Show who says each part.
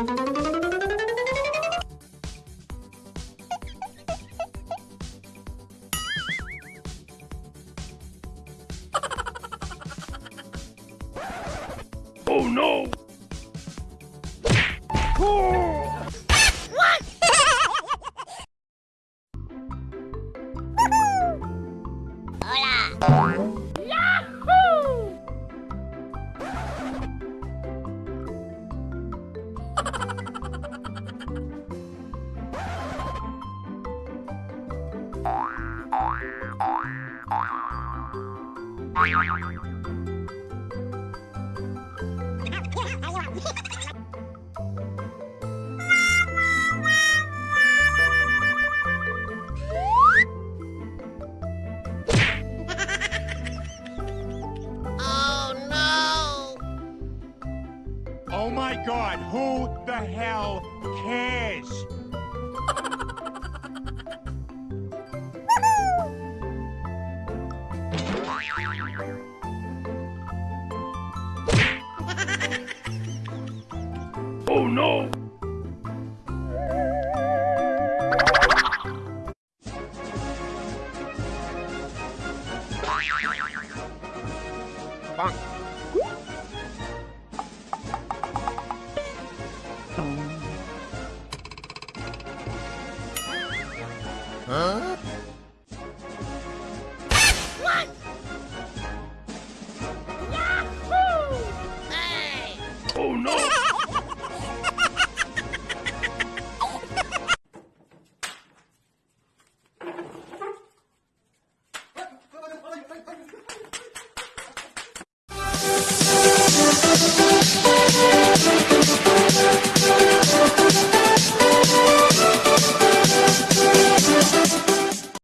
Speaker 1: Oh no!
Speaker 2: Oh no!
Speaker 1: Oh no.
Speaker 3: Oh, my god, who the hell cares?
Speaker 2: oh no! Huh?